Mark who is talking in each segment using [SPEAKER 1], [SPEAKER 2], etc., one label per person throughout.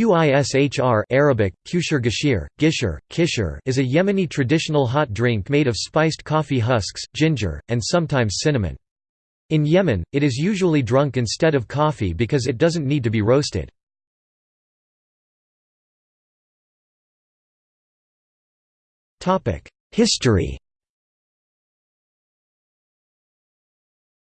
[SPEAKER 1] Qishr Arabic, Kushir Gashir, Gishir, Kishir is a Yemeni traditional hot drink made of spiced coffee husks, ginger, and sometimes cinnamon. In Yemen, it is usually drunk instead of coffee because it doesn't need to be roasted. History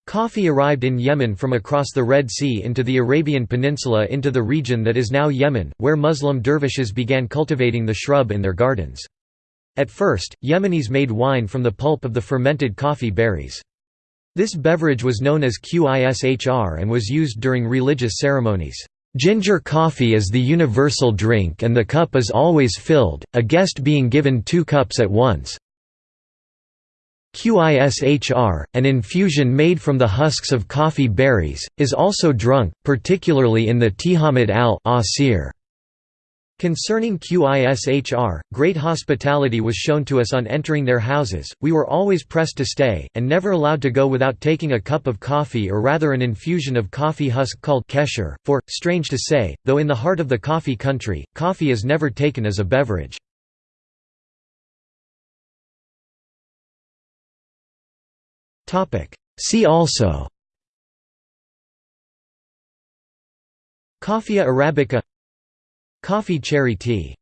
[SPEAKER 1] Coffee arrived in Yemen from across the Red Sea into the Arabian Peninsula into the region that is now Yemen, where Muslim dervishes began cultivating the shrub in their gardens. At first, Yemenis made wine from the pulp of the fermented coffee berries. This beverage was known as qishr and was used during religious ceremonies. Ginger coffee is the universal drink and the cup is always filled, a guest being given two cups at once. Qishr, an infusion made from the husks of coffee berries, is also drunk, particularly in the Tihamat al-Asir. Concerning Qishr, great hospitality was shown to us on entering their houses, we were always pressed to stay, and never allowed to go without taking a cup of coffee or rather an infusion of coffee husk called kesher, for, strange to say, though in the heart of the coffee country, coffee is never taken as a beverage. See also. Coffea arabica. Coffee cherry tea